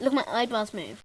Look my eyebrows move.